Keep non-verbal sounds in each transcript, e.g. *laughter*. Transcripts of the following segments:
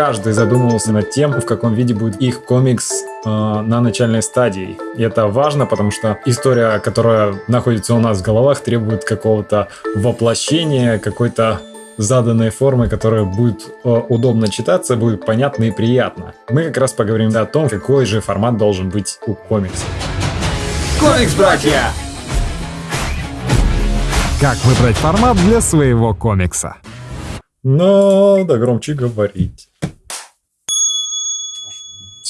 каждый задумывался над тем, в каком виде будет их комикс э, на начальной стадии. И это важно, потому что история, которая находится у нас в головах, требует какого-то воплощения, какой-то заданной формы, которая будет э, удобно читаться, будет понятно и приятно. Мы как раз поговорим о том, какой же формат должен быть у комикса. Комикс, братья! Как выбрать формат для своего комикса? Надо громче говорить.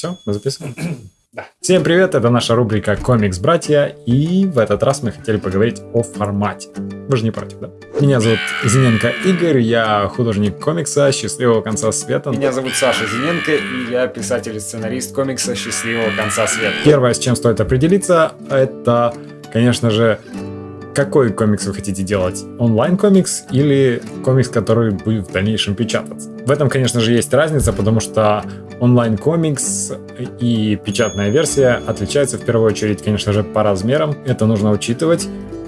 Все, мы записываем? *clears throat* Да. Всем привет, это наша рубрика «Комикс, братья», и в этот раз мы хотели поговорить о формате. Вы же не против, да? Меня зовут Зиненко Игорь, я художник комикса «Счастливого конца света». Меня зовут Саша Зиненко, и я писатель и сценарист комикса «Счастливого конца света». Первое, с чем стоит определиться, это, конечно же, какой комикс вы хотите делать? Онлайн-комикс или комикс, который будет в дальнейшем печататься? В этом, конечно же, есть разница, потому что онлайн-комикс и печатная версия отличаются в первую очередь, конечно же, по размерам. Это нужно учитывать.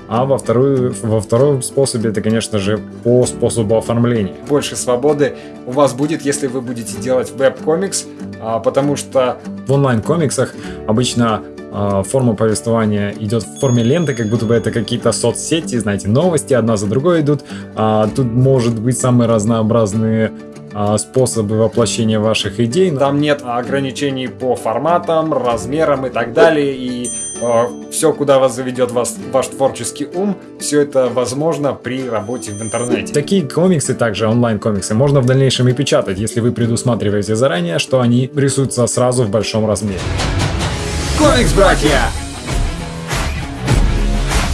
А во, вторую, во втором способе это, конечно же, по способу оформления. Больше свободы у вас будет, если вы будете делать веб-комикс, а, потому что... В онлайн-комиксах обычно а, форма повествования идет в форме ленты, как будто бы это какие-то соцсети, знаете, новости одна за другой идут. А, тут может быть самые разнообразные способы воплощения ваших идей. Там нет ограничений по форматам, размерам и так далее. И э, все, куда вас заведет вас, ваш творческий ум, все это возможно при работе в интернете. Такие комиксы, также онлайн-комиксы, можно в дальнейшем и печатать, если вы предусматриваете заранее, что они рисуются сразу в большом размере. Комикс, братья!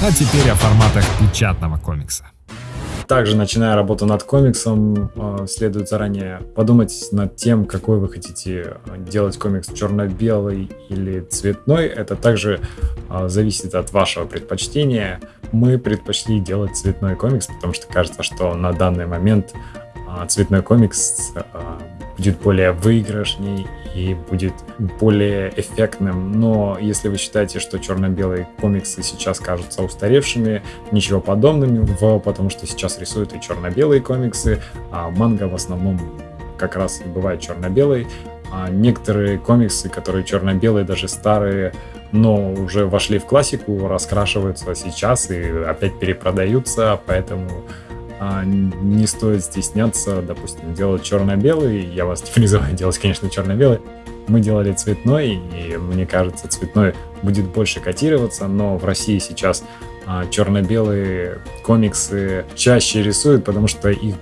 А теперь о форматах печатного комикса. Также, начиная работу над комиксом, э, следует заранее подумать над тем, какой вы хотите делать комикс черно-белый или цветной. Это также э, зависит от вашего предпочтения. Мы предпочли делать цветной комикс, потому что кажется, что на данный момент э, цветной комикс будет более выигрышней и будет более эффектным. Но если вы считаете, что черно-белые комиксы сейчас кажутся устаревшими, ничего подобного, потому что сейчас рисуют и черно-белые комиксы, а манга в основном как раз и бывает черно-белый. А некоторые комиксы, которые черно-белые, даже старые, но уже вошли в классику, раскрашиваются сейчас и опять перепродаются, поэтому не стоит стесняться, допустим, делать черно-белый. Я вас *laughs* не призываю делать, конечно, черно-белый. Мы делали цветной, и мне кажется, цветной будет больше котироваться, но в России сейчас а, черно-белые комиксы чаще рисуют, потому что их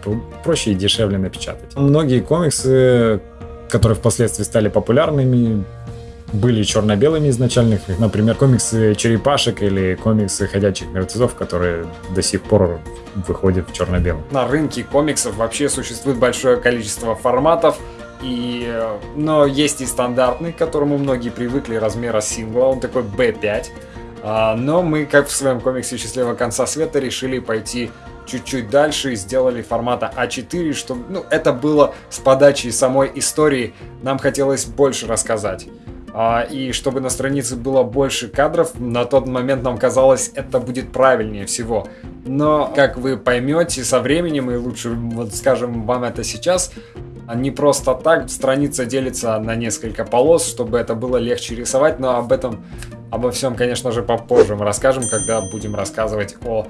проще и дешевле напечатать. Многие комиксы, которые впоследствии стали популярными, были черно-белыми изначально, например, комиксы черепашек или комиксы ходячих мертвецов, которые до сих пор выходят в черно-белом. На рынке комиксов вообще существует большое количество форматов, и, но есть и стандартный, к которому многие привыкли, размера сингла, он такой B5. А, но мы, как в своем комиксе «Счастливого конца света», решили пойти чуть-чуть дальше и сделали формата А4, чтобы ну, это было с подачей самой истории. Нам хотелось больше рассказать. А, и чтобы на странице было больше кадров, на тот момент нам казалось, это будет правильнее всего. Но, как вы поймете со временем, и лучше вот скажем вам это сейчас, не просто так страница делится на несколько полос, чтобы это было легче рисовать, но об этом, обо всем, конечно же, попозже мы расскажем, когда будем рассказывать о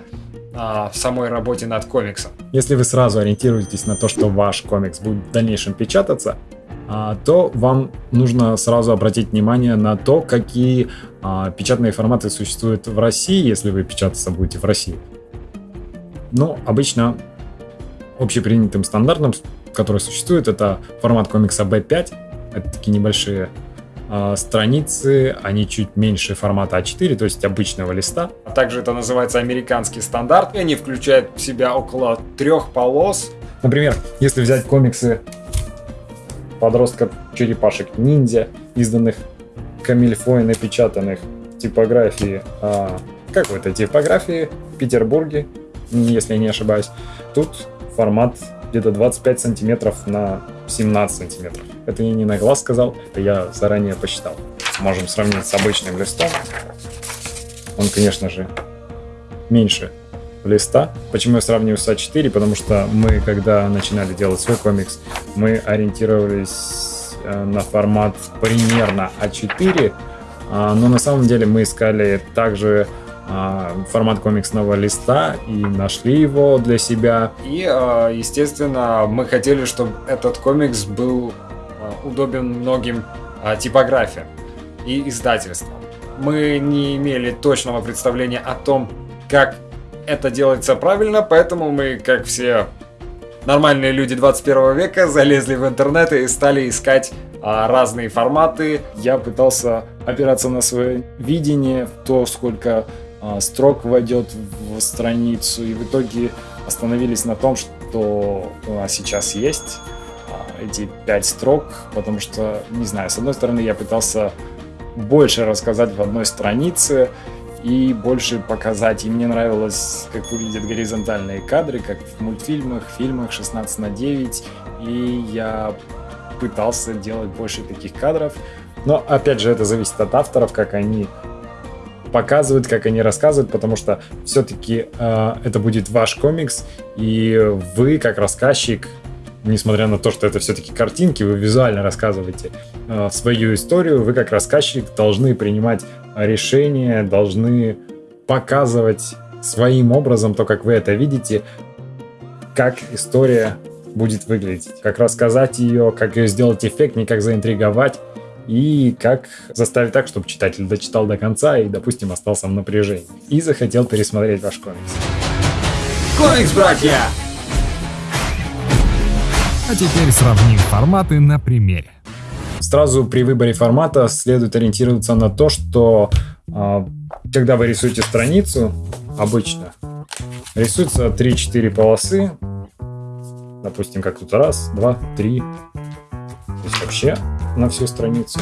а, самой работе над комиксом. Если вы сразу ориентируетесь на то, что ваш комикс будет в дальнейшем печататься, а, то вам нужно сразу обратить внимание на то, какие а, печатные форматы существуют в России, если вы печататься будете в России. Ну, обычно общепринятым стандартом, который существует, это формат комикса B5. Это такие небольшие э, страницы, они чуть меньше формата А4, то есть обычного листа. А также это называется американский стандарт, и они включают в себя около трех полос. Например, если взять комиксы подростков черепашек ниндзя, изданных Камильфой, напечатанных в типографии, а, какой-то типографии в Петербурге, если я не ошибаюсь. Тут формат где-то 25 сантиметров на 17 сантиметров. Это я не на глаз сказал, это я заранее посчитал. Можем сравнить с обычным листом. Он, конечно же, меньше листа. Почему я сравниваю с А4? Потому что мы, когда начинали делать свой комикс, мы ориентировались э, на формат примерно А4, а, но на самом деле мы искали также а, формат комиксного листа и нашли его для себя. И, а, естественно, мы хотели, чтобы этот комикс был удобен многим типографиям и издательствам. Мы не имели точного представления о том, как это делается правильно, поэтому мы, как все нормальные люди 21 века, залезли в интернет и стали искать а, разные форматы. Я пытался опираться на свое видение, то, сколько а, строк войдет в страницу, и в итоге остановились на том, что у нас сейчас есть а, эти пять строк, потому что, не знаю, с одной стороны я пытался больше рассказать в одной странице и больше показать. И мне нравилось, как выглядят горизонтальные кадры, как в мультфильмах, фильмах 16 на 9. И я пытался делать больше таких кадров. Но, опять же, это зависит от авторов, как они показывают, как они рассказывают, потому что все-таки э, это будет ваш комикс, и вы, как рассказчик, несмотря на то, что это все-таки картинки, вы визуально рассказываете э, свою историю, вы как рассказчик должны принимать решения, должны показывать своим образом то, как вы это видите, как история будет выглядеть, как рассказать ее, как ее сделать эффектнее, как заинтриговать и как заставить так, чтобы читатель дочитал до конца и, допустим, остался в напряжении и захотел пересмотреть ваш комикс. Комикс, братья! А теперь сравним форматы на примере. Сразу при выборе формата следует ориентироваться на то, что э, когда вы рисуете страницу, обычно рисуется 3-4 полосы, допустим, как тут раз, два, три, то есть вообще на всю страницу.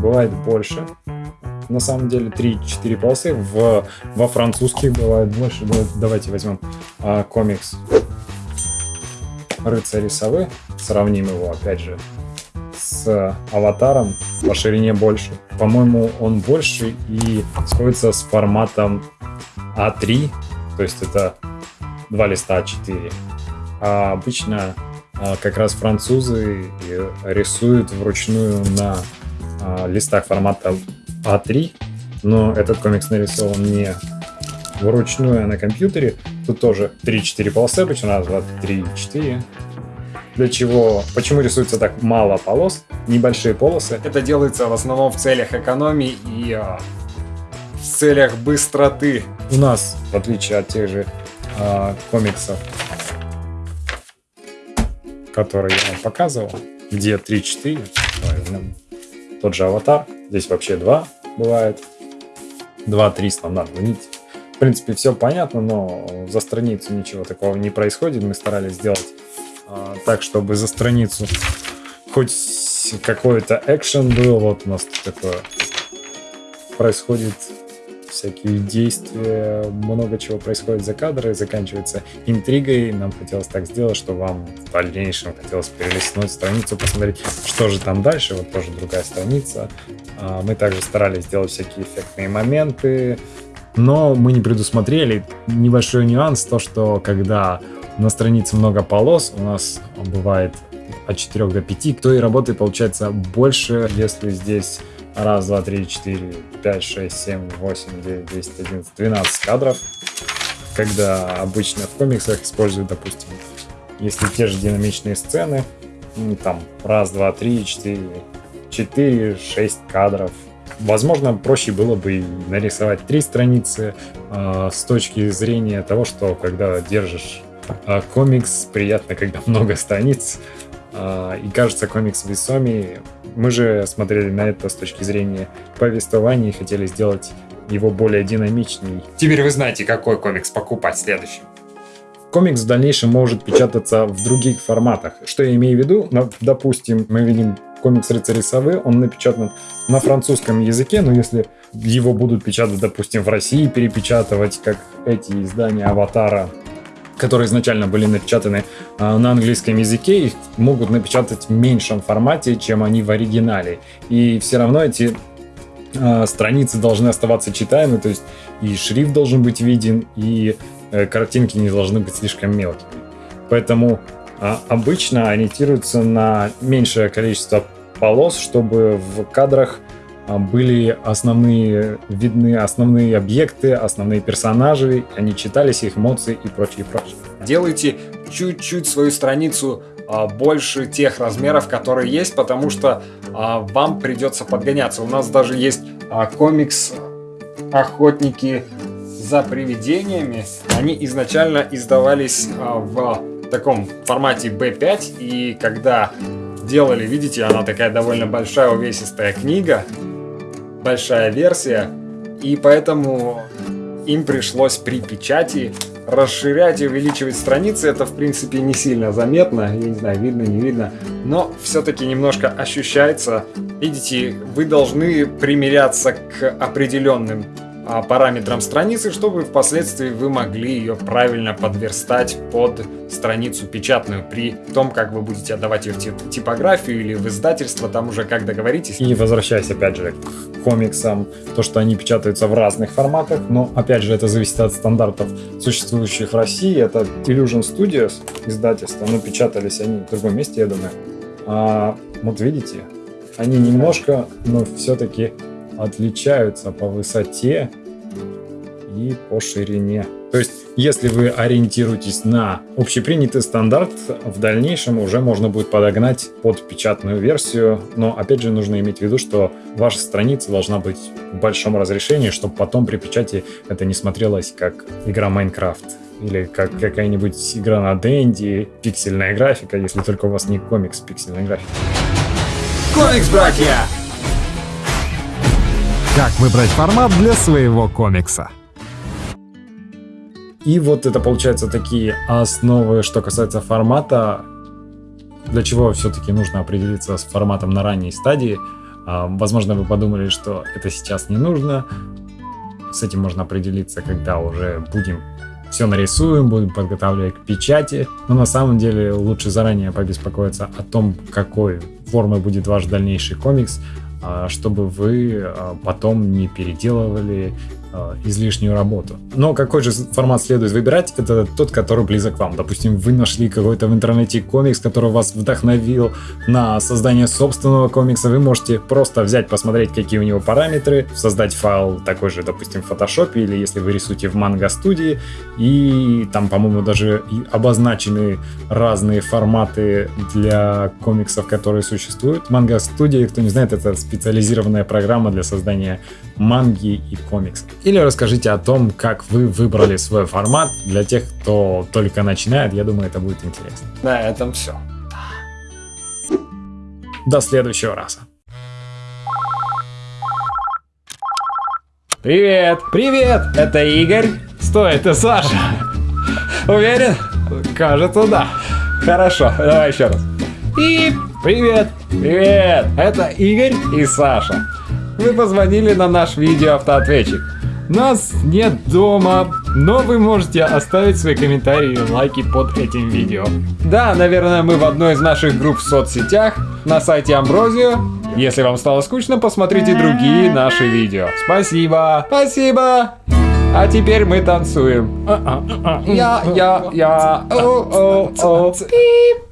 Бывает больше, на самом деле 3-4 полосы, в, во французских бывает больше. Давайте возьмем а, комикс рыцари совы, сравним его опять же с аватаром по ширине больше. По-моему, он больше и сходится с форматом А3, то есть это два листа А4. А обычно а, как раз французы рисуют вручную на а, листах формата А3, но этот комикс нарисован не вручную, на компьютере. Тут тоже 3-4 полосы обычно, раз, два, три, четыре. Для чего, почему рисуется так мало полос, небольшие полосы? Это делается в основном в целях экономии и а, в целях быстроты. У нас, в отличие от тех же а, комиксов, которые я вам показывал, где 3-4, тот же аватар, здесь вообще 2 бывает, 2-3 стандартно, видите? В принципе, все понятно, но за страницу ничего такого не происходит. Мы старались сделать а, так, чтобы за страницу хоть какой-то экшен был. Вот у нас такое происходит всякие действия, много чего происходит за кадры, заканчивается интригой. Нам хотелось так сделать, что вам в дальнейшем хотелось перелистнуть страницу, посмотреть, что же там дальше. Вот тоже другая страница. А, мы также старались сделать всякие эффектные моменты, но мы не предусмотрели небольшой нюанс, то что когда на странице много полос, у нас бывает от 4 до 5, то и работы получается больше, если здесь раз, два, три, четыре, пять, шесть, семь, восемь, девять, десять, одиннадцать, двенадцать кадров, когда обычно в комиксах используют, допустим, если те же динамичные сцены, там раз, два, три, четыре, четыре, шесть кадров, Возможно, проще было бы нарисовать три страницы э, с точки зрения того, что когда держишь э, комикс, приятно, когда *laughs* много страниц, э, и кажется комикс весомее. Мы же смотрели на это с точки зрения повествования и хотели сделать его более динамичней. Теперь вы знаете, какой комикс покупать следующим. Комикс в дальнейшем может печататься в других форматах. Что я имею в виду? Ну, допустим, мы видим комикс «Рыцари совы», он напечатан на французском языке, но если его будут печатать, допустим, в России, перепечатывать, как эти издания «Аватара», которые изначально были напечатаны э, на английском языке, их могут напечатать в меньшем формате, чем они в оригинале. И все равно эти э, страницы должны оставаться читаемы, то есть и шрифт должен быть виден, и э, картинки не должны быть слишком мелкими. Поэтому а, обычно ориентируются на меньшее количество полос, чтобы в кадрах а, были основные, видны основные объекты, основные персонажи, они читались, их эмоции и прочее, прочее. Делайте чуть-чуть свою страницу а, больше тех размеров, которые есть, потому что а, вам придется подгоняться. У нас даже есть комикс «Охотники за привидениями». Они изначально издавались в таком формате B5, и когда делали, видите, она такая довольно большая увесистая книга, большая версия, и поэтому им пришлось при печати расширять и увеличивать страницы. Это, в принципе, не сильно заметно, я не знаю, видно, не видно, но все-таки немножко ощущается. Видите, вы должны примиряться к определенным параметрам страницы, чтобы впоследствии вы могли ее правильно подверстать под страницу печатную при том, как вы будете отдавать ее в типографию или в издательство, там уже как договоритесь. И возвращаясь опять же к комиксам, то, что они печатаются в разных форматах, но опять же это зависит от стандартов, существующих в России. Это Illusion Studios издательство, но печатались они в другом месте, я думаю. А, вот видите, они немножко, но все-таки отличаются по высоте и по ширине. То есть, если вы ориентируетесь на общепринятый стандарт, в дальнейшем уже можно будет подогнать под печатную версию, но опять же нужно иметь в виду, что ваша страница должна быть в большом разрешении, чтобы потом при печати это не смотрелось как игра Майнкрафт или как какая-нибудь игра на Денди, пиксельная графика, если только у вас не комикс пиксельной графики. Комикс, братья! Как выбрать формат для своего комикса? И вот это получается такие основы, что касается формата, для чего все-таки нужно определиться с форматом на ранней стадии. А, возможно, вы подумали, что это сейчас не нужно. С этим можно определиться, когда уже будем все нарисуем, будем подготавливать к печати. Но на самом деле лучше заранее побеспокоиться о том, какой формы будет ваш дальнейший комикс, чтобы вы а, потом не переделывали а, излишнюю работу. Но какой же формат следует выбирать? Это тот, который близок вам. Допустим, вы нашли какой-то в интернете комикс, который вас вдохновил на создание собственного комикса. Вы можете просто взять, посмотреть, какие у него параметры, создать файл такой же, допустим, в Photoshop, или если вы рисуете в Manga студии, и там, по-моему, даже обозначены разные форматы для комиксов, которые существуют. Manga студия, кто не знает, это специализированная программа для создания манги и комиксов. Или расскажите о том, как вы выбрали свой формат. Для тех, кто только начинает, я думаю, это будет интересно. На этом все. До следующего раза. Привет! Привет! Это Игорь. Стой, это Саша. Уверен? Кажется, да. Хорошо, давай еще раз. И привет! Привет! Это Игорь и Саша. Вы позвонили на наш видеоавтоответчик. Нас нет дома, но вы можете оставить свои комментарии и лайки под этим видео. Да, наверное, мы в одной из наших групп в соцсетях, на сайте Амброзио. Если вам стало скучно, посмотрите другие наши видео. Спасибо! Спасибо! А теперь мы танцуем. Я, я, я, о, о, о, пип.